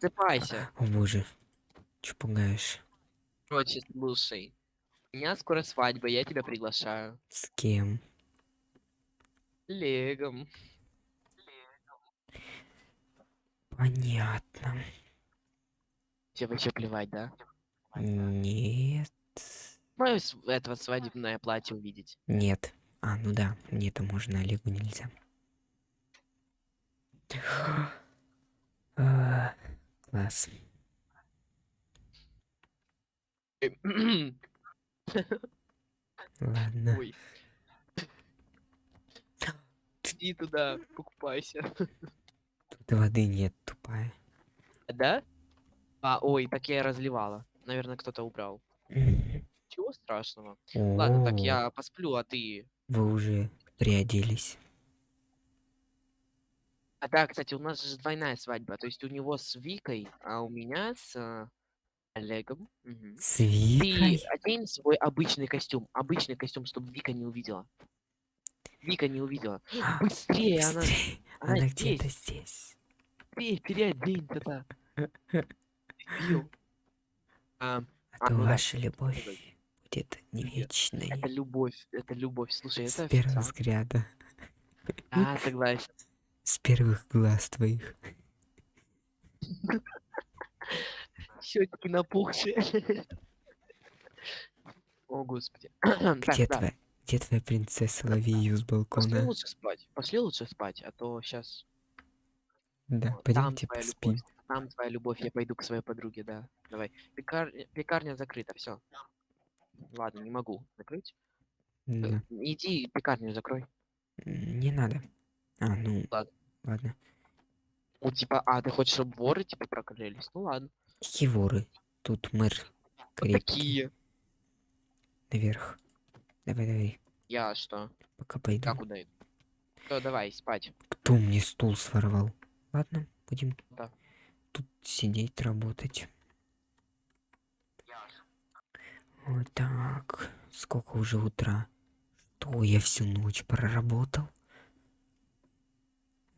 Просыпайся. О боже. Че пугаешь? Короче, слушай. У меня скоро свадьба, я тебя приглашаю. С кем? Легом. Понятно. Тебе вообще плевать, да? Нет. Мое этого свадебное платье увидеть. Нет. А, ну да, мне это можно, Олегу нельзя. Класс. Ладно. Ой. Иди туда, покупайся. Тут воды нет, тупая. Да? А, ой, так я и разливала. Наверное, кто-то убрал. Чего страшного? Ладно, так я посплю, а ты... Вы уже приоделись. А да, кстати, у нас же двойная свадьба. То есть у него с Викой, а у меня с э, Олегом. Мгм. С Ты Викой? одень свой обычный костюм. Обычный костюм, чтобы Вика не увидела. Вика не увидела. А, Быстрее, она, Быстрее. она Она здесь. где-то здесь. Быстрее, переоденься-то. Дебил. А, А А, то да. ваша любовь будет не вечной. это любовь, это любовь. Слушай, С это первого официально. взгляда. А, согласен. С первых глаз твоих. Щечки напухшие. О, господи. Где твоя, где твоя принцесса? Лови ее с Пошли балкона. лучше спать. Пошли лучше спать, а то сейчас Да, пойдемте поспим. любовь. Там твоя любовь, я пойду к своей подруге, да. Давай. Пекар- Пекарня закрыта, все. Ладно, не могу закрыть. Э, Да. Иди пекарню закрой. Не надо. А, ну, Ладно. Ладно. Ну, типа, а, ты хочешь, чтобы воры, типа, прокрылись? Ну ладно. Какие воры? Тут мэр крепкий. такие. Наверх. Давай, давай. Я что? Пока пойду. Я куда иду? Всё, давай, спать. Кто мне стул своровал? Ладно, будем Да. тут сидеть, работать. Вот так. Сколько уже утра? Что, я всю ночь проработал?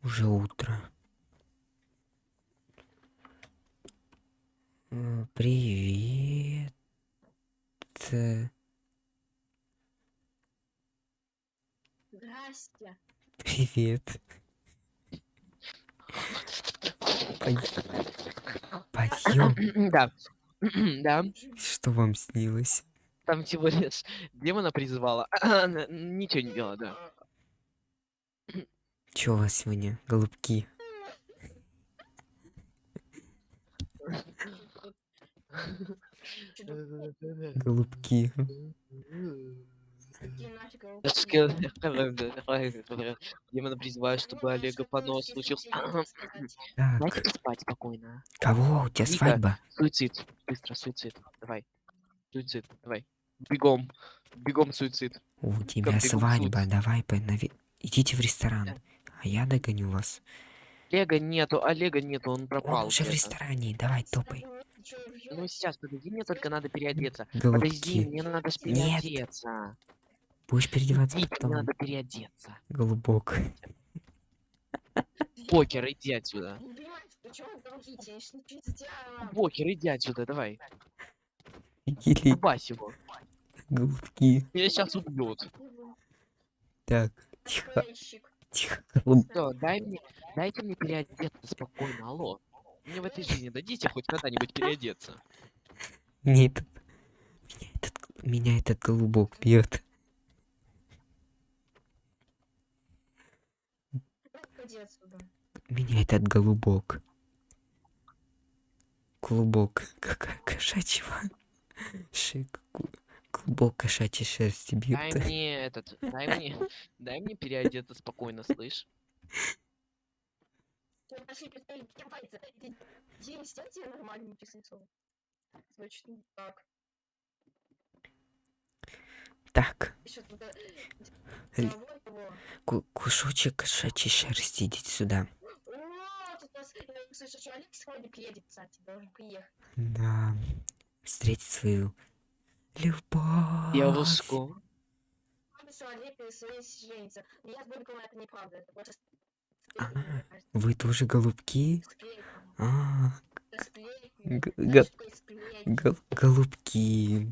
Уже утро. Э, Привет. Здрасте. Привет. Пойдем. Да. Да, Что вам снилось? там всего лишь демона призывала. Ничего не делала, да. Чё у вас сегодня, голубки? Голубки. Я Демона призывают, чтобы Олега понос случился. Дайте поспать спокойно. кого? У тебя свадьба? Суицид. Быстро, суицид. Давай. Суицид, давай. Бегом. Бегом суицид. У тебя свадьба, давай понави... Идите в ресторан, а я догоню вас. Олега нету, Олега нету, он Он пропал. уже в ресторане, давай топай. Ну сейчас, подожди, мне только надо переодеться. Подожди, Голубки. мне надо ж Нет. переодеться. Будешь переодеваться мне потом? надо переодеться. Голубок. Покер, иди отсюда. Покер, иди отсюда, давай. Или Убась его. голубки. Меня сейчас убьют. Так, тихо. Тихо. Все, дай мне, дайте мне переодеться спокойно, алло. Мне в этой жизни дадите хоть когда-нибудь переодеться. Мне этот... Меня этот, меня этот голубок бьет. Меня этот голубок. Клубок. Какая кошачьего. Шик. Ку- Клубок кошачьей шерсти бьет. Дай мне этот, дай мне, дай мне переодеться спокойно, слышь. Так. Так, кусочек кошачьей шерсти, идите сюда. Да. Встретить свою любовь. Девушку. А, Вы тоже голубки? А, гол- голубки.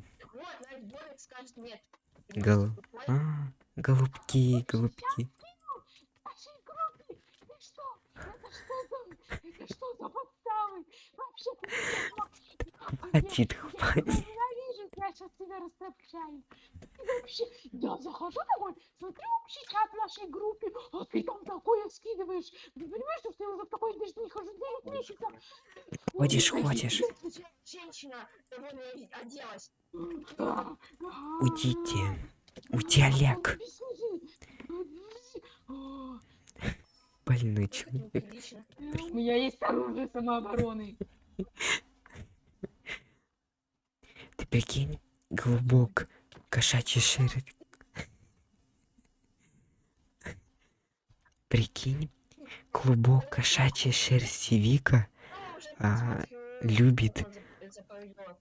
Гол-. А, голубки, голубки. Хватит, хватит. тебя ненавижу, я сейчас Ты вообще... Я захожу домой, смотрю общий чат в нашей группе, а ты там такое скидываешь. Ты понимаешь, что я уже в такой даже не хожу 9 месяцев? Ходишь, ходишь. Женщина довольно оделась. Уйдите. Уйди, Олег. Больной человек. У меня есть оружие самообороны. Ты прикинь, голубок, кошачий шерсть. Прикинь, клубок кошачьей шерсти Вика Ну, уже А, любит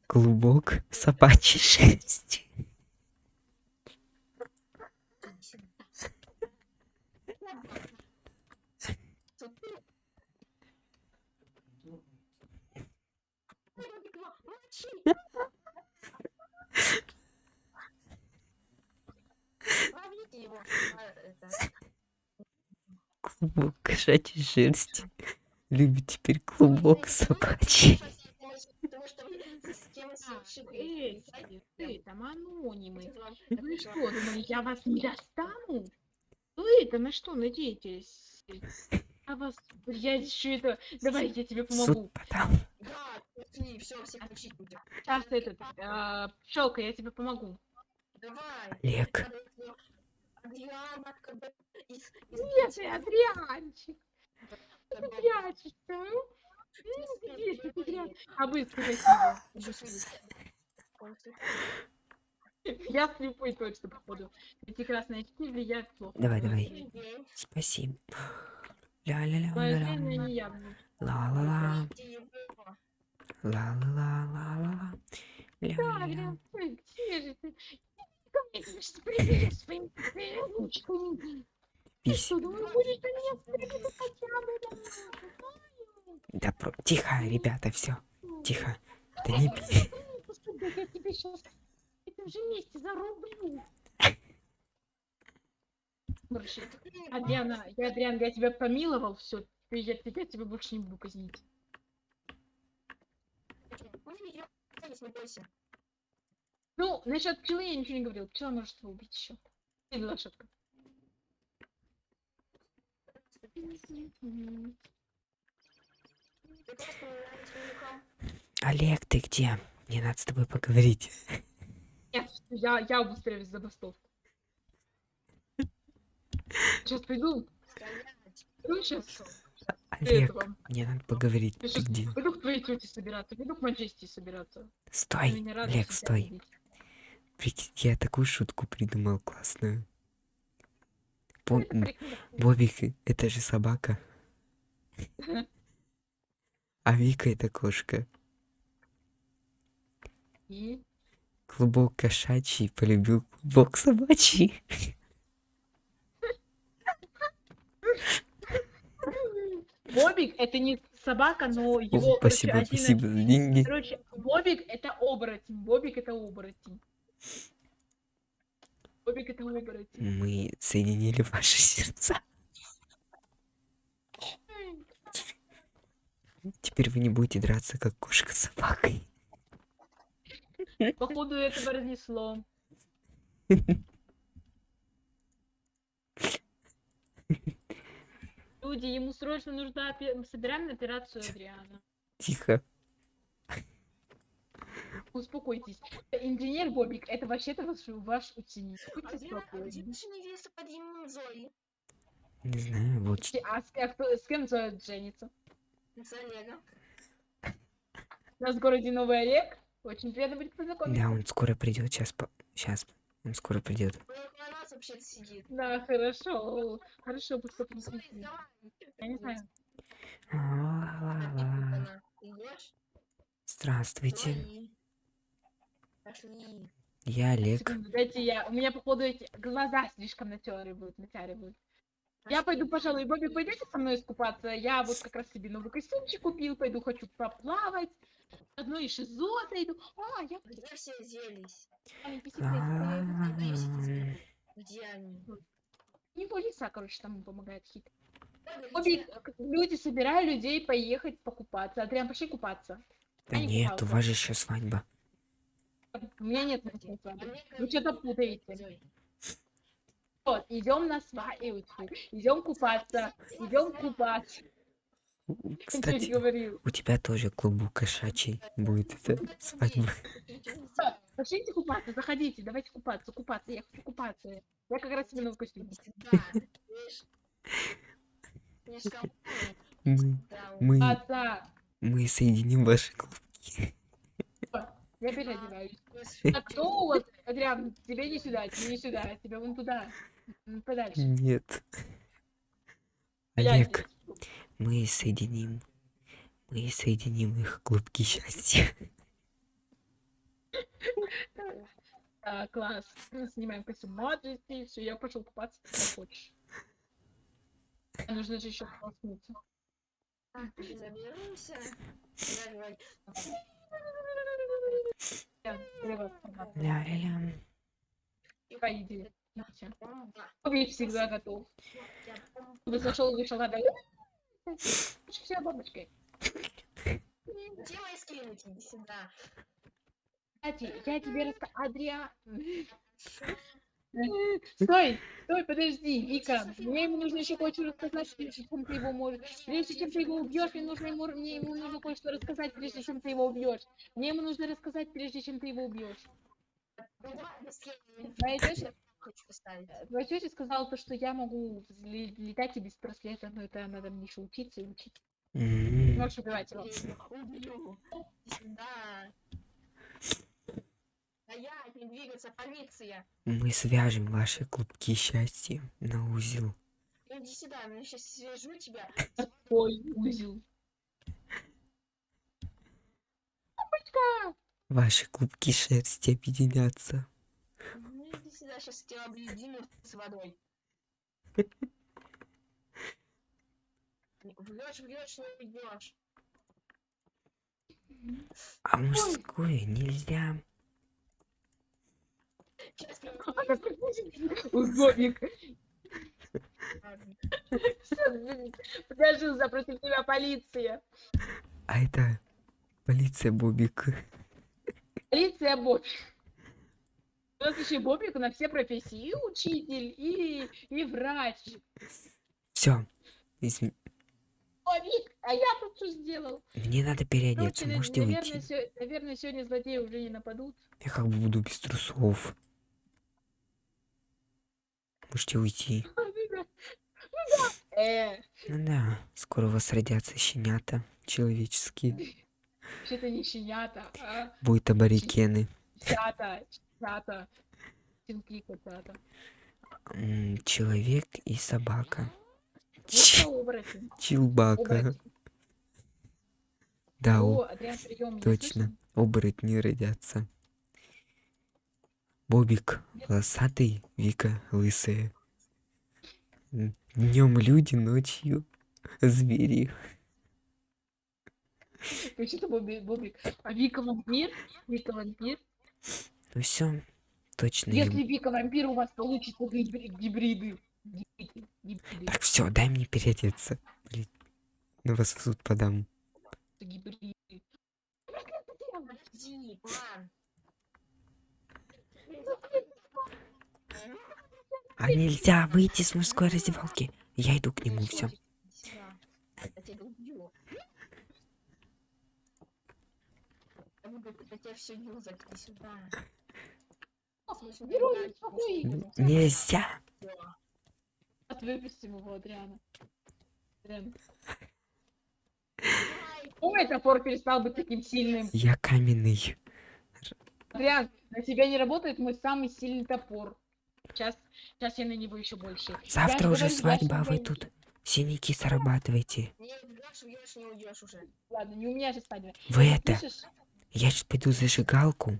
клубок собачьей шерсти. Иди Ловите его. А, это, Клубок кошачьей шерсти. Любит теперь клубок собачий. Что вы А, Эй, ты там анонимы. Вы что, думали, я вас не достану? Вы-то на что надеетесь? А вас, я еще это... Давай, я тебе Суд помогу. подам. Да, пошли, все, всех учить будем. Сейчас этот, пчелка, я тебе помогу. Давай. Олег, Надо его- Адриан, как бы из, из Нет, Адрианчик, Адриана. прячешься, ну? Из Ну, Адриана. А. Он слепой. Я слепой точно, походу. Эти красные очки влияют плохо. Давай, давай. Спасибо. Явно. Ла-ла-ла. Где его? Ла-ла-ла-ла-ла-ла. Да, Ля-ля-ля. Да? Про... Тихо, ребята, все. Тихо. Да не пей. Господи, я тебе сейчас в этом же месте зарублю. Короче, Адриана, я, Адриан, я тебя помиловал, все, я, я тебя больше не буду казнить. Не бойся. Ну, насчет пчелы я ничего не говорил. Пчела может его убить еще. Или лошадка. Олег, ты где? Мне надо с тобой поговорить. Нет, я, я обустраиваюсь забастовку. Сейчас. Стоять. Ну, сейчас. Олег, мне надо поговорить. Ты где? пойду к твоей тете собираться, пойду к Манчесте собираться. Стой, Олег, стой. видеть. Прикинь, я такую шутку придумал классную. Бо-. Бобик, это же собака. А Вика это кошка. И Клубок кошачий полюбил клубок собачий. Бобик это не собака, но О, его короче, спасибо, один- спасибо за деньги. Короче, Бобик это оборотень. Бобик это оборотень. Это. Мы соединили ваши сердца. Теперь вы не будете драться, как кошка с собакой. Походу этого разнесло. Люди, ему срочно нужна собираем на операцию Адриана. Тихо. Успокойтесь. Инженер Бобик, это вообще-то ваш, ваш ученик. Будьте а где спокойны. наша невеста под именем Зои? Не знаю, вот что. А с, а кто- с кем Зоя женится? С Олегом. У нас в городе Новый Олег. Очень приятно будет познакомиться. Да, он скоро придет. Сейчас, сейчас. Он скоро придет. Он около нас вообще сидит. Да, хорошо. Хорошо, пусть давай. Я не знаю. Она. Идешь? Здравствуйте. Пошли. Я Олег. Секунду, дайте я. У меня, походу, эти глаза слишком натеры будут, натяривают. Я пойду, пожалуй, Бобик, пойдете со мной искупаться? Я вот как раз себе новый костюмчик купил, пойду хочу поплавать. Одно и шизо зайду. А, я Где все делись? Где они? У него лиса, короче, там помогает хит. Бобик, люди, собираю людей поехать покупаться. Адриан, пошли купаться. Да не нет, у вас же еще свадьба. У меня нет мысли а Вы что-то путаете. Вот, идем на свадьбу, идем купаться, идем купаться. Кстати, у тебя тоже клубу кошачий будет эта свадьба. Пошлите купаться, заходите, давайте купаться, купаться, я хочу купаться. Я как раз именно в костюме. Мы, мы, мы соединим ваши клубки. Я переодеваюсь. А кто у вас, Адриан, тебе не сюда, тебе не сюда, тебе вон туда. Подальше. Нет. Я Олег, мы соединим, мы соединим их клубки счастья. А, класс. Снимаем костюм Маджести, все, я пошел купаться, как хочешь. А Нужно же еще полоснуться. Заберемся. Я говорю, Я слева формат. Ля-ля-ля. Давай, иди. Всё. бомба. Бобик всегда готов. Вы зашел, вышел, надо. Все, бабочкой. Где мои скриники? Иди сюда. Кстати, я тебе расскажу. Адриан. Стой, стой, подожди, Вика. Мне ему нужно еще кое-что рассказать, прежде чем ты его можешь. Прежде чем ты его убьешь, мне нужно ему, мне ему нужно кое-что рассказать, прежде чем ты его убьешь. Мне ему нужно рассказать, прежде чем ты его убьешь. Ну. Моя поставить. твоя тетя сказала то, что я могу летать и без браслета, но это надо мне еще учиться и учить. Можешь убивать его. Убью. Сюда. Стоять, не двигаться, полиция. Мы свяжем ваши клубки счастья на узел. Иди сюда, я сейчас свяжу тебя. Ой, узел. Ваши клубки шерсти объединятся. Ну иди сюда, сейчас тебя объединю с водой. Врешь, врешь, не уйдешь. А мужское нельзя. Ладно. Подожди, запротив тебя полиция. А это полиция Бобик. Полиция Бобик. У нас еще Бобик на все профессии. И учитель, и, и врач. Все. Бобик, а я тут что сделал? Мне надо переодеться. Короче, Можете наверное, уйти? сё- наверное, сегодня злодеи уже не нападут. Я как бы буду без трусов. Можете уйти. Э, Ну да, скоро у вас родятся щенята человеческие. что-то не щенята, а Будут аборигены. чата, чата. Щенки котята. Человек и собака. Оборотень. Чилбака. Да, О, точно. Оборотни родятся. Бобик волосатый, Вика лысая. Днем люди, ночью звери. Что-то Бобик, Бобик. А Вика вампир? Вика вампир? Ну все, точно. Если Вика вампир, у вас получится гибри- гибриды. Гибриды. Гибриды. Так все, дай мне переодеться. Блин, на вас в суд подам. гибриды. А нельзя выйти с мужской раздевалки. Я иду к нему, все. Нельзя. Выпустим его, Адриана. Ой, топор перестал быть таким сильным. Я каменный. Адриан, на тебя не работает мой самый сильный топор. Сейчас, сейчас я на него еще больше. Завтра Я уже говорю, свадьба, а вы тут синяки зарабатываете. Не бьешь, бьешь, не уйдешь уже. Ладно, не у меня же свадьба. Вы это, Слышишь? я сейчас пойду зажигалку.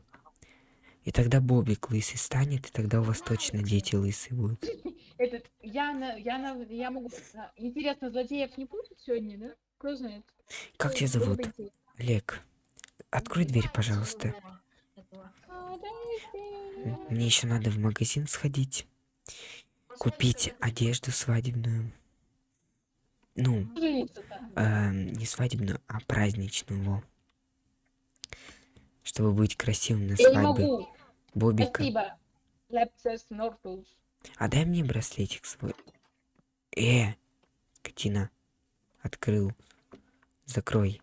И тогда Бобик лысый станет, и тогда у вас точно дети лысые будут. этот, я на, я на, я могу, а, интересно, злодеев не будет сегодня, да? Кто знает? Как тебя зовут? Олег. Открой дверь, пожалуйста. Этого. А, дайте. М, Мне еще надо в магазин сходить. Купить одежду свадебную. Ну, эм, не свадебную, а праздничную. Чтобы быть красивым на свадьбе. Бобика. А дай мне браслетик свой. Э, Катина. Открыл. Закрой.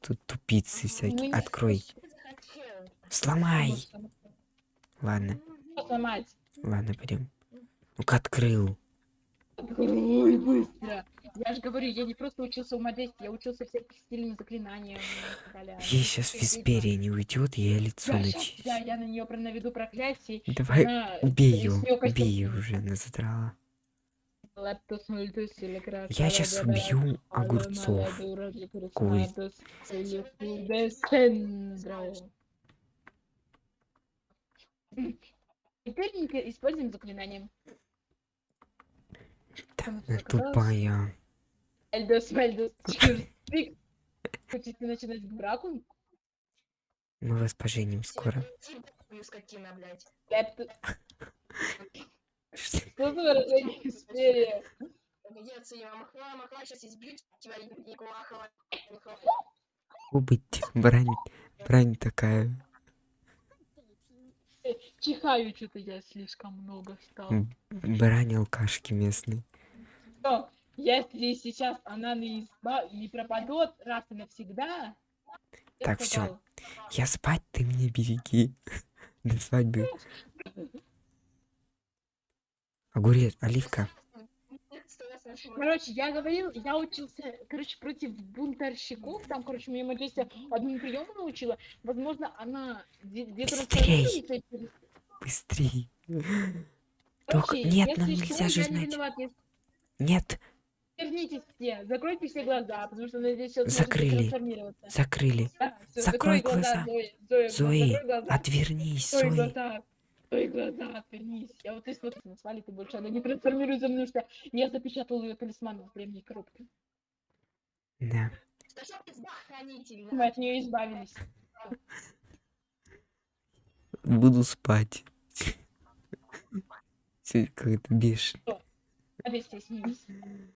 Тут тупицы всякие. не Открой. Сломай. Ладно, Что сломать? ладно, пойдем. Ну-ка открыл. Ой, быстро. Я же говорю, я не просто учился умодействию, я учился всяким стильным заклинаниям. Ей сейчас Висперия не уйдет, я лицо Да, начищу. я, я на нее наведу проклятие. Давай, она убей ее, убей ее уже, она задрала. Я сейчас убью огурцов. мала Теперь используем заклинание. Там оказалось. тупая. Эльдос, Мельдос, Чирстик. Хотите начинать браку? Мы вас поженим скоро. Скотина, блядь. Что? За выражение Висперия? Погоди, я махла, махла, сейчас избью тебя, Николахова. Быть, брань, брань такая. Чихаю что-то я слишком много стал. Брань алкашки местной. Но если сейчас она не, изба... не пропадет раз и навсегда, Так, сказал, Я спать, ты меня береги. До свадьбы. Огурец, оливка. Короче, я говорил, я учился, короче, против бунтарщиков, там, короче, мне Маджестия одному приему научила, возможно, она где- где-то Быстрей! И Быстрей. Только- нет, нам нельзя же не знать. если- Нет, Вернитесь все, закройте все глаза, потому что она здесь сейчас Закрыли. закрыли. Да, всё, Закрой закрой глаза. Зои, Зоя, Зои, закрой глаза. Отвернись, Закрой Зои. глаза. Закрой глаза, отвернись. Я вот если вот назвали, ты больше она не трансформируется, потому что я запечатал ее талисман в древней коробке. Да. От нее избавились. Буду спать. Как-то бешено.